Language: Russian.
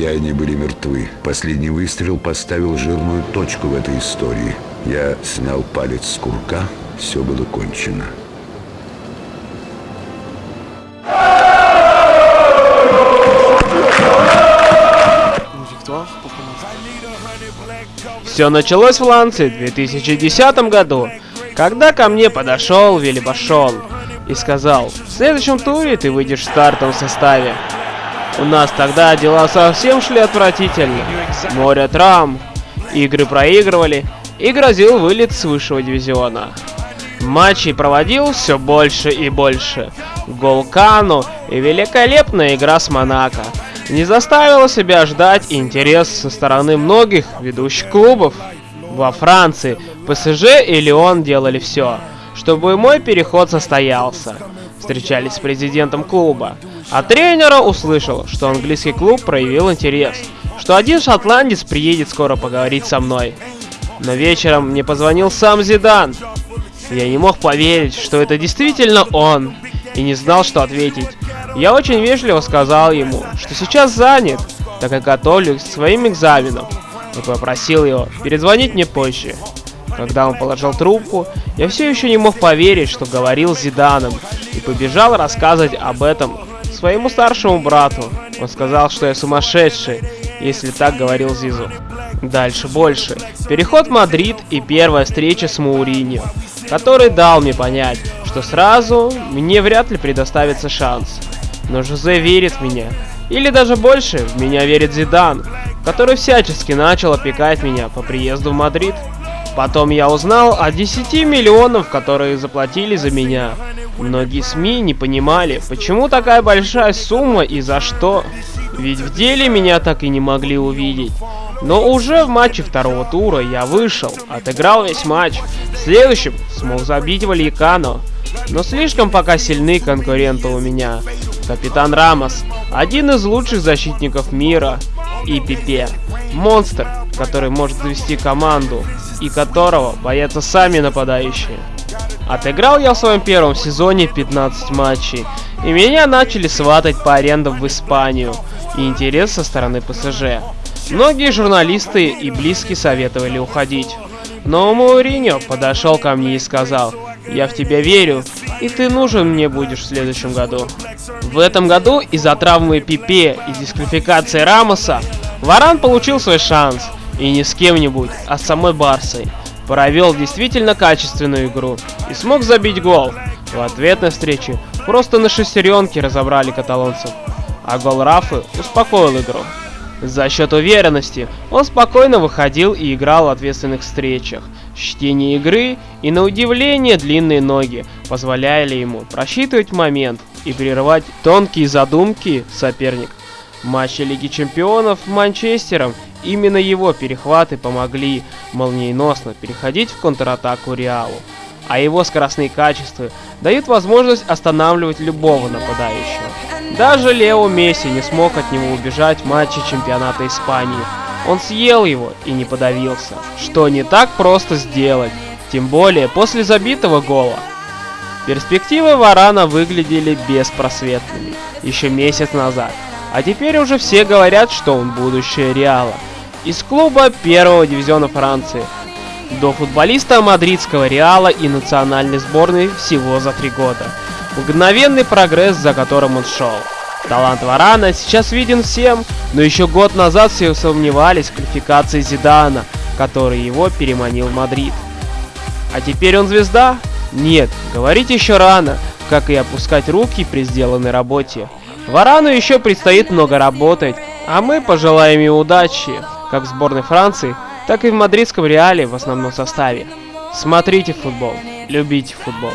все они были мертвы. Последний выстрел поставил жирную точку в этой истории. Я снял палец с курка, все было кончено. Все началось в Ланце в 2010 году, когда ко мне подошел Вилли Башон и сказал, в следующем туре ты выйдешь в стартовом составе. У нас тогда дела совсем шли отвратительно. Море травм, игры проигрывали и грозил вылет с высшего дивизиона. Матчей проводил все больше и больше. Гол Кану и великолепная игра с Монако не заставила себя ждать интерес со стороны многих ведущих клубов. Во Франции ПСЖ и Лион делали все, чтобы мой переход состоялся. Встречались с президентом клуба. А тренера услышал, что английский клуб проявил интерес, что один шотландец приедет скоро поговорить со мной. Но вечером мне позвонил сам Зидан. Я не мог поверить, что это действительно он, и не знал, что ответить. Я очень вежливо сказал ему, что сейчас занят, так как готовлюсь к своим экзаменам, и попросил его перезвонить мне позже. Когда он положил трубку, я все еще не мог поверить, что говорил с Зиданом, и побежал рассказывать об этом своему старшему брату. Он сказал, что я сумасшедший, если так говорил Зизу. Дальше больше. Переход в Мадрид и первая встреча с Мауриньо, который дал мне понять, что сразу мне вряд ли предоставится шанс. Но Жозе верит в меня. Или даже больше, в меня верит Зидан, который всячески начал опекать меня по приезду в Мадрид. Потом я узнал о 10 миллионов, которые заплатили за меня. Многие СМИ не понимали, почему такая большая сумма и за что. Ведь в деле меня так и не могли увидеть. Но уже в матче второго тура я вышел, отыграл весь матч. В следующем смог забить Валикано. Но слишком пока сильны конкуренты у меня. Капитан Рамос, один из лучших защитников мира, и Пипе, монстр, который может завести команду, и которого боятся сами нападающие. Отыграл я в своем первом сезоне 15 матчей, и меня начали сватать по арендам в Испанию, и интерес со стороны ПСЖ. Многие журналисты и близкие советовали уходить. Но Мауриньо подошел ко мне и сказал, я в тебя верю, и ты нужен мне будешь в следующем году. В этом году из-за травмы Пипе и дисквалификации Рамоса Варан получил свой шанс, и не с кем-нибудь, а с самой Барсой. Провел действительно качественную игру и смог забить гол. В ответной встрече просто на шестеренке разобрали каталонцев, а гол Рафы успокоил игру. За счет уверенности он спокойно выходил и играл в ответственных встречах. Чтение игры и на удивление длинные ноги позволяли ему просчитывать момент и прерывать тонкие задумки соперник. В матче Лиги Чемпионов Манчестером именно его перехваты помогли молниеносно переходить в контратаку Реалу, а его скоростные качества дают возможность останавливать любого нападающего. Даже Лео Месси не смог от него убежать в матче чемпионата Испании. Он съел его и не подавился, что не так просто сделать, тем более после забитого гола. Перспективы Варана выглядели беспросветными еще месяц назад, а теперь уже все говорят, что он будущее Реала. Из клуба первого дивизиона Франции до футболиста мадридского Реала и национальной сборной всего за три года. Мгновенный прогресс, за которым он шел. Талант Варана сейчас виден всем, но еще год назад все сомневались в квалификации Зидана, который его переманил в Мадрид. А теперь он звезда? Нет, говорить еще рано, как и опускать руки при сделанной работе. Варану еще предстоит много работать, а мы пожелаем ему удачи, как в сборной Франции, так и в мадридском Реале в основном составе. Смотрите футбол, любите футбол.